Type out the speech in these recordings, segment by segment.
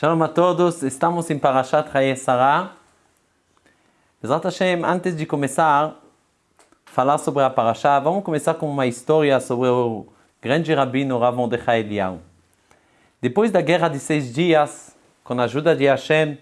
Shalom a todos, estamos em Parashat Haye Sarah. Bezrat Hashem, antes de começar a falar sobre a Parashá, vamos começar com uma história sobre o grande rabino Rav Mordechai Eliyahu. Depois da guerra de seis dias, com a ajuda de Hashem,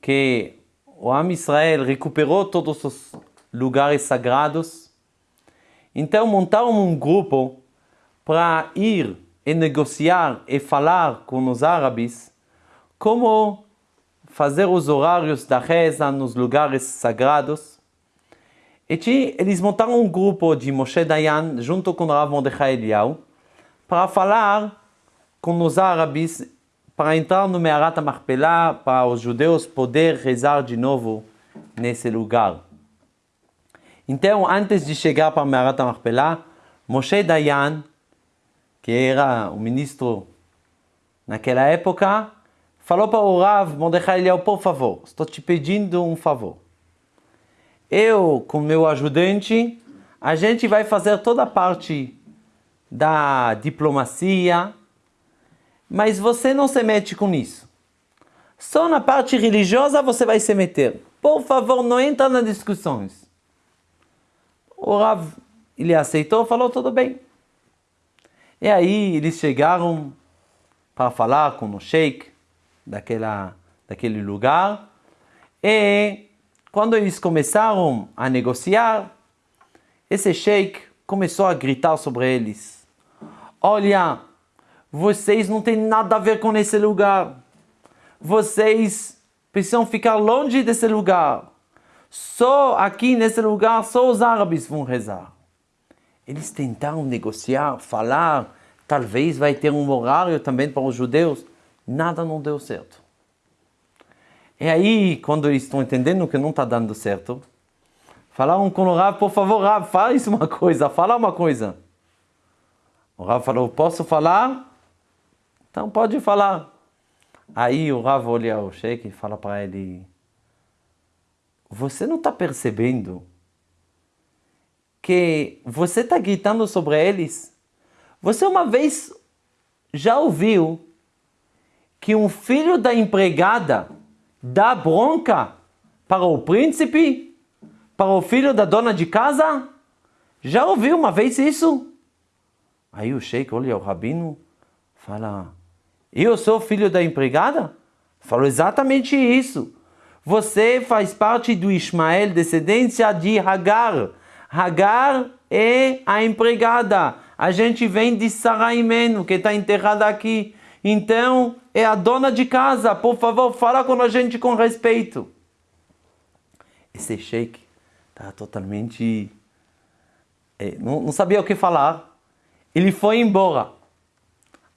que o Am Israel recuperou todos os lugares sagrados, então montaram um grupo para ir e negociar e falar com os árabes como fazer os horários da reza nos lugares sagrados. E eles montaram um grupo de Moshe Dayan junto com Rav Mordechai Eliyahu para falar com os árabes para entrar no Mearat Marpelá para os judeus poder rezar de novo nesse lugar. Então, antes de chegar para Mearat Marpelá, Moshe Dayan, que era o ministro naquela época, falou para o Rav Mordechai Eliel, por favor, estou te pedindo um favor. Eu, com meu ajudante, a gente vai fazer toda a parte da diplomacia, mas você não se mete com isso. Só na parte religiosa você vai se meter. Por favor, não entra nas discussões. O Rav, ele aceitou, falou tudo bem. E aí eles chegaram para falar com o sheik, daquela, daquele lugar. E quando eles começaram a negociar, esse sheik começou a gritar sobre eles. Olha, vocês não têm nada a ver com esse lugar. Vocês precisam ficar longe desse lugar. Só aqui nesse lugar, só os árabes vão rezar. Eles tentaram negociar, falar, talvez vai ter um horário também para os judeus nada não deu certo. E aí, quando eles estão entendendo que não está dando certo, falaram com o Rav, por favor, Rav, faz uma coisa, fala uma coisa. O Rav falou, posso falar? Então pode falar. Aí o Rav olha o Sheik e fala para ele, você não está percebendo que você está gritando sobre eles? Você uma vez já ouviu que um filho da empregada dá bronca para o príncipe, para o filho da dona de casa? Já ouviu uma vez isso? Aí o sheik olha o rabino, fala, eu sou filho da empregada? Falou exatamente isso. Você faz parte do Ismael, descendência de Hagar. Hagar é a empregada. A gente vem de Saraimeno, que está enterrada aqui. Então, é a dona de casa, por favor, fala com a gente com respeito. Esse sheik está totalmente... É, não, não, sabia o que falar. Ele foi embora.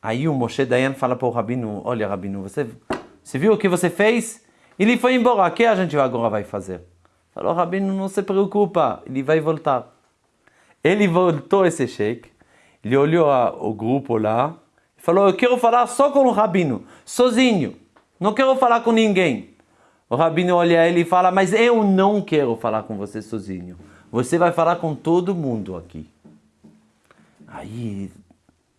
Aí o Moshe Dayan fala para o Rabino, olha Rabino, você, você viu o que você fez? Ele foi embora, o que a gente agora vai fazer? Falou, Rabino, não se preocupa, ele vai voltar. Ele voltou esse sheik, ele olhou o grupo lá, Falou, eu quero falar só com o rabino, sozinho. Não quero falar com ninguém. O rabino olha ele e fala, mas eu não quero falar com você sozinho. Você vai falar com todo mundo aqui. Aí,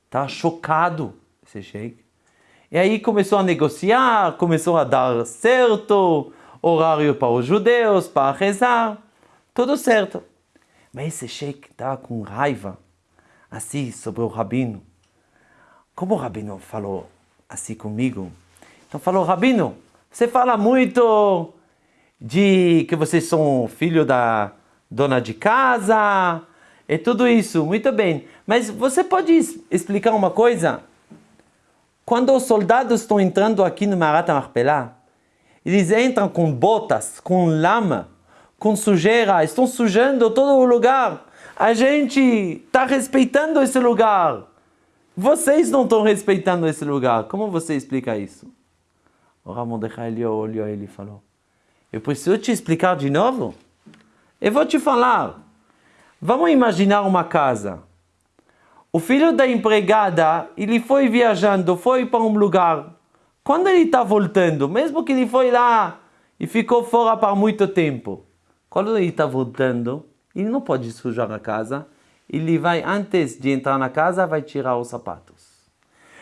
tá chocado esse sheik. E aí começou a negociar, começou a dar certo, horário para os judeus, para rezar, tudo certo. Mas esse sheik tá com raiva, assim, sobre o rabino. Como o Rabino falou assim comigo? Então falou, Rabino, você fala muito de que vocês são filho da dona de casa e tudo isso, muito bem. Mas você pode explicar uma coisa? Quando os soldados estão entrando aqui no Marat Marpelá, eles entram com botas, com lama, com sujeira, estão sujando todo o lugar. A gente está respeitando esse lugar. Vocês não estão respeitando esse lugar. Como você explica isso? O Ramondechai ele olhou ele e falou, eu preciso te explicar de novo? Eu vou te falar. Vamos imaginar uma casa. O filho da empregada, ele foi viajando, foi para um lugar. Quando ele está voltando, mesmo que ele foi lá e ficou fora por muito tempo, quando ele está voltando, ele não pode sujar a casa, ele vai, antes de entrar na casa, vai tirar os sapatos.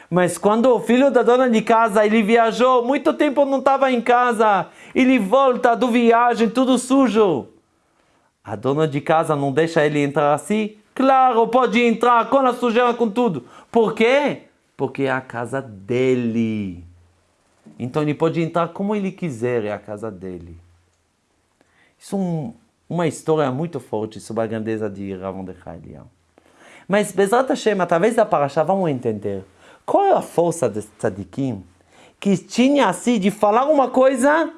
Mas quando o filho da dona de casa, ele viajou, muito tempo não estava em casa, ele volta do viagem, tudo sujo. A dona de casa não deixa ele entrar assim? Claro, pode entrar com a sujeira, com tudo. Por quê? Porque é a casa dele. Então ele pode entrar como ele quiser, é a casa dele. Isso é um, uma história muito forte sobre a grandeza de Ravon de Eliyahu. Mas, Bezrat Hashem, através da Parashá, vamos entender qual é a força desse tzadikim que tinha assim de falar uma coisa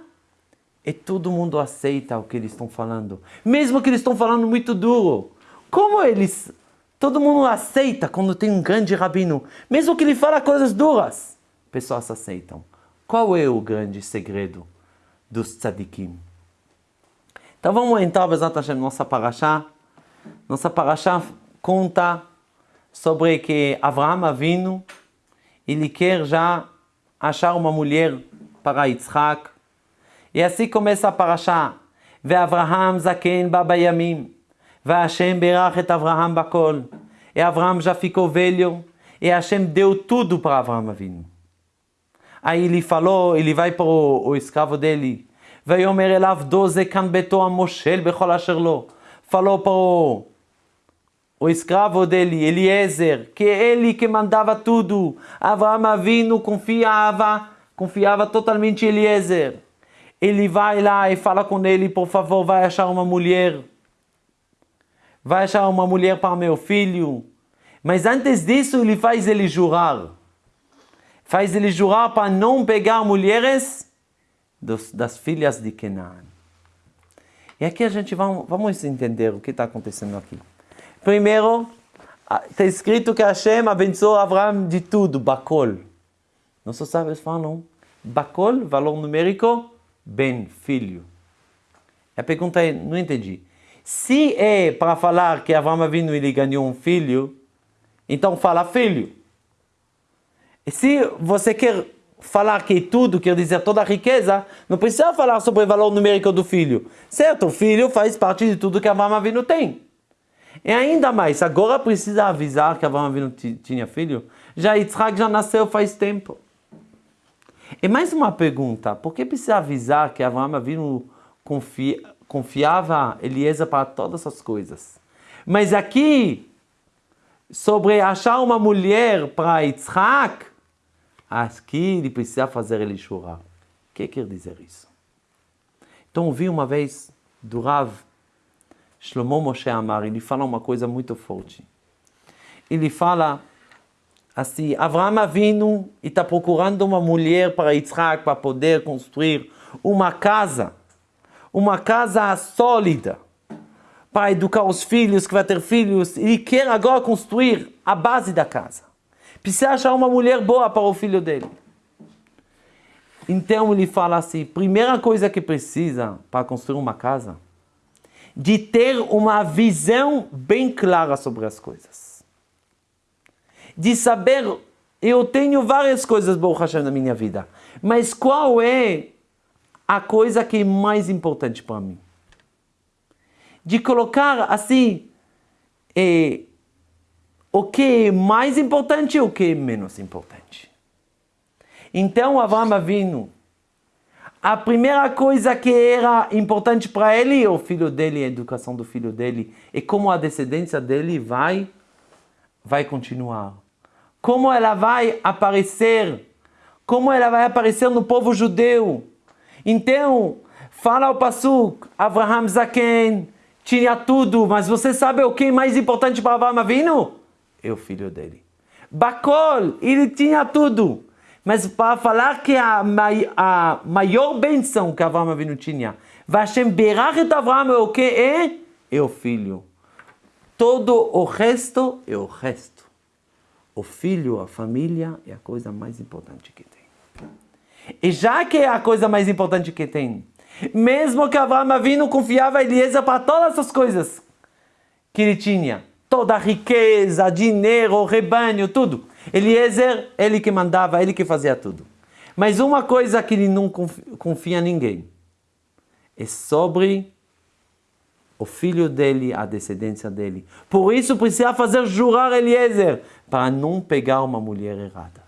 e todo mundo aceita o que eles estão falando. Mesmo que eles estão falando muito duro. Como eles... Todo mundo aceita quando tem um grande rabino. Mesmo que ele fala coisas duras. Pessoas aceitam. Qual é o grande segredo dos tzadikim? Então vamos entrar, Bezat Hashem, nossa paraxá. Nossa paraxá conta sobre que Avraham Avinu, ele quer já achar uma mulher para Yitzhak. E assim começa a paraxá. ואברהם זקן בא בימים, והשם בירך את אברהם בכל. E Avraham já ficou velho, e Hashem deu tudo para Avraham Avinu. Aí ele falou, ele vai para o, o escravo dele, ויאמר אליו דוזה כאן ביתו המושל בכל אשר לו. Falou para o, o escravo dele, Eliezer, que ele que mandava tudo. Avraham Avinu confiava, confiava totalmente em Eliezer. Ele vai lá e fala com ele, por favor, vai achar uma mulher. Vai achar uma mulher para meu filho. Mas antes disso, ele faz ele jurar. Faz ele jurar para não pegar mulheres dos, das filhas de Canaan. E aqui a gente vai, vamos entender o que está acontecendo aqui. Primeiro, está escrito que Hashem abençoou Abraão de tudo, Bakol. Nossos sábios falam, Bakol, valor numérico, ben, filho. A pergunta é, não entendi. Se é para falar que Abraão vindo ele ganhou um filho, então fala filho. E se você quer falar que tudo quer dizer toda a riqueza, não precisa falar sobre o valor numérico do filho. Certo, o filho faz parte de tudo que Abraão Avinu tem. E ainda mais, agora precisa avisar que Abraão Avinu tinha filho? Já Yitzhak já nasceu faz tempo. E mais uma pergunta, por que precisa avisar que Abraão Avinu confia, confiava Eliezer para todas as coisas? Mas aqui, sobre achar uma mulher para Yitzhak, Aqui ele precisa fazer ele chorar. O que quer dizer isso? Então ouvi uma vez do Rav Shlomo Moshe Amar, ele fala uma coisa muito forte. Ele fala assim, Avraham Avinu está procurando uma mulher para Yitzhak, para poder construir uma casa, uma casa sólida, para educar os filhos, que vai ter filhos, ele quer agora construir a base da casa. Precisa achar uma mulher boa para o filho dele. Então ele fala assim, primeira coisa que precisa para construir uma casa, de ter uma visão bem clara sobre as coisas. De saber, eu tenho várias coisas boas na minha vida, mas qual é a coisa que é mais importante para mim? De colocar assim, eh, o que é mais importante e o que é menos importante. Então Avram Avinu, a primeira coisa que era importante para ele o filho dele, a educação do filho dele e como a descendência dele vai vai continuar. Como ela vai aparecer, como ela vai aparecer no povo judeu. Então, fala o Pasuk, Abraham Zaken tinha tudo, mas você sabe o que é mais importante para Avraham Avinu? É o filho dele. Bacol, ele tinha tudo. Mas para falar que a, a maior benção que Abraão Avinu tinha, Vashem Berachet Abraão é o que é? É o filho. Todo o resto é o resto. O filho, a família, é a coisa mais importante que tem. E já que é a coisa mais importante que tem, mesmo que Abraão Avinu confiava em Eliezer para todas as coisas que ele tinha, toda a riqueza, dinheiro, rebanho, tudo. Eliezer, ele que mandava, ele que fazia tudo. Mas uma coisa que ele não confia em ninguém é sobre o filho dele, a descendência dele. Por isso precisa fazer jurar Eliezer para não pegar uma mulher errada.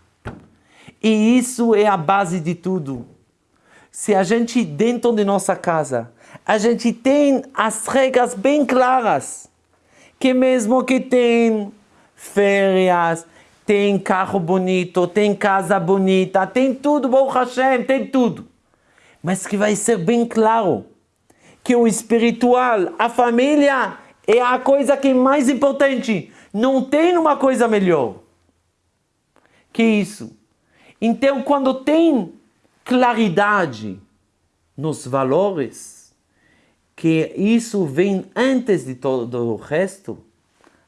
E isso é a base de tudo. Se a gente, dentro de nossa casa, a gente tem as regras bem claras, que mesmo que tem férias, tem carro bonito, tem casa bonita, tem tudo, Baruch Hashem, tem tudo. Mas que vai ser bem claro que o espiritual, a família, é a coisa que é mais importante. Não tem uma coisa melhor que isso. Então, quando tem claridade nos valores, que isso vem antes de todo o resto,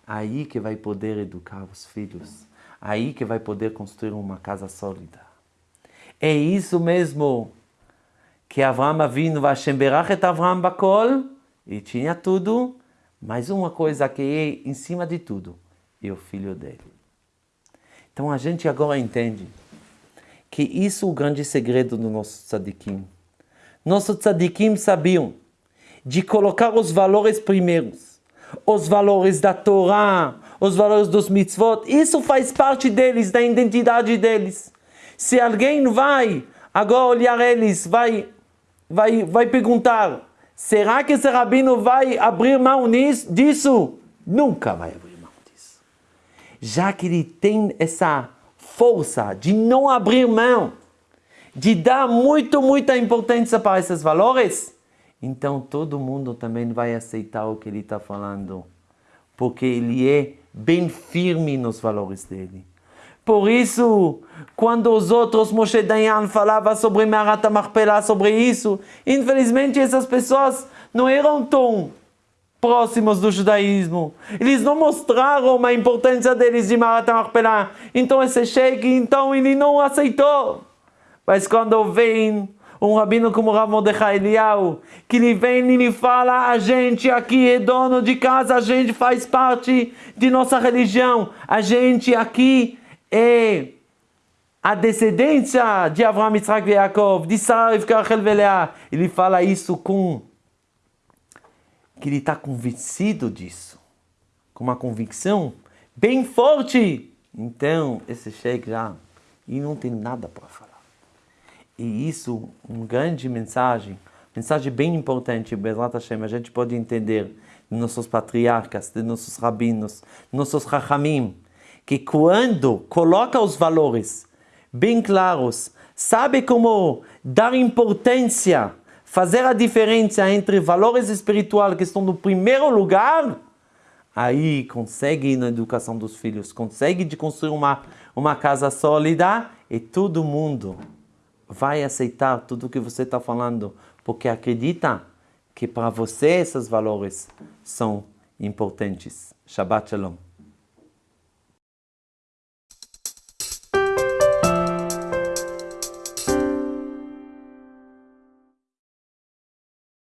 aí que vai poder educar os filhos, aí que vai poder construir uma casa sólida. É isso mesmo que Avraham Avinu, Vashem Berach et Avraham Bakol, e tinha tudo, mas uma coisa que é em cima de tudo, é o filho dele. Então a gente agora entende que isso é o grande segredo do nosso tzadikim. Nossos tzadikim sabiam de colocar os valores primeiros, os valores da Torá, os valores dos mitzvot, isso faz parte deles, da identidade deles. Se alguém vai agora olhar eles, vai, vai, vai perguntar, será que esse rabino vai abrir mão nisso, disso? Nunca vai abrir mão disso. Já que ele tem essa força de não abrir mão, de dar muito, muita importância para esses valores, então todo mundo também vai aceitar o que ele está falando, porque ele é bem firme nos valores dele. Por isso, quando os outros, Moshe Dayan falava sobre Marat Marpela, sobre isso, infelizmente essas pessoas não eram tão próximos do judaísmo. Eles não mostraram a importância deles de Marat Marpela. Então esse sheik, então ele não aceitou. Mas quando vem um rabino como Rav Mordechai Eliyahu, que ele vem e ele fala, a gente aqui é dono de casa, a gente faz parte de nossa religião, a gente aqui é a descendência de Avraham, Yitzhak e Yaakov, de Sarah, Rachel e Ele fala isso com que ele está convencido disso, com uma convicção bem forte. Então, esse sheik já e não tem nada para falar. E isso, uma grande mensagem, mensagem bem importante, Bezrat Hashem, a gente pode entender de nossos patriarcas, de nossos rabinos, nossos rachamim, que quando coloca os valores bem claros, sabe como dar importância, fazer a diferença entre valores espirituais que estão no primeiro lugar, aí consegue na educação dos filhos, consegue de construir uma, uma casa sólida e todo mundo vai aceitar tudo o que você está falando, porque acredita que para você esses valores são importantes. Shabbat Shalom.